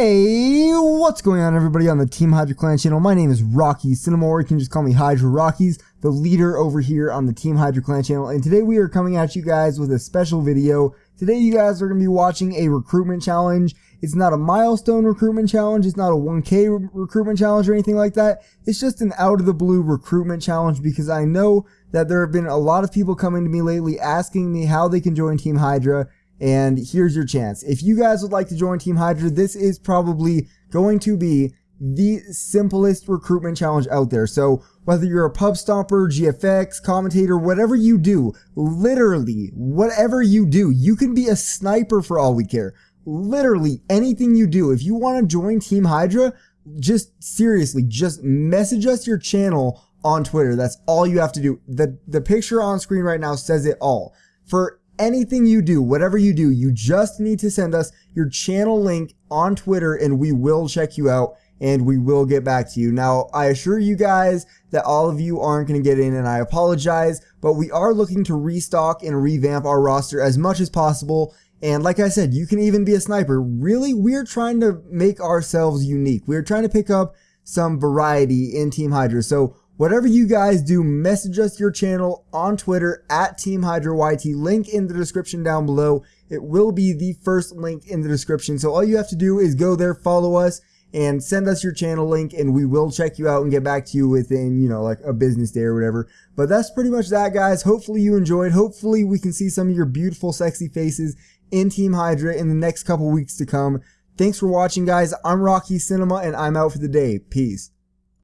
Hey, what's going on everybody on the Team Hydra Clan channel? My name is Rocky Cinema, or you can just call me Hydra Rockies, the leader over here on the Team Hydra Clan channel. And today we are coming at you guys with a special video. Today you guys are going to be watching a recruitment challenge. It's not a milestone recruitment challenge, it's not a 1k re recruitment challenge or anything like that. It's just an out of the blue recruitment challenge because I know that there have been a lot of people coming to me lately asking me how they can join Team Hydra and here's your chance. If you guys would like to join Team Hydra, this is probably going to be the simplest recruitment challenge out there. So whether you're a pub stomper, GFX, commentator, whatever you do, literally whatever you do, you can be a sniper for all we care. Literally anything you do. If you want to join Team Hydra, just seriously, just message us your channel on Twitter. That's all you have to do. The, the picture on screen right now says it all. For anything you do, whatever you do, you just need to send us your channel link on Twitter and we will check you out and we will get back to you. Now, I assure you guys that all of you aren't going to get in and I apologize, but we are looking to restock and revamp our roster as much as possible. And like I said, you can even be a sniper. Really, we're trying to make ourselves unique. We're trying to pick up some variety in Team Hydra. So Whatever you guys do, message us your channel on Twitter at Team Hydra YT. Link in the description down below. It will be the first link in the description. So all you have to do is go there, follow us, and send us your channel link and we will check you out and get back to you within, you know, like a business day or whatever. But that's pretty much that, guys. Hopefully you enjoyed. Hopefully we can see some of your beautiful, sexy faces in Team Hydra in the next couple weeks to come. Thanks for watching, guys. I'm Rocky Cinema and I'm out for the day. Peace.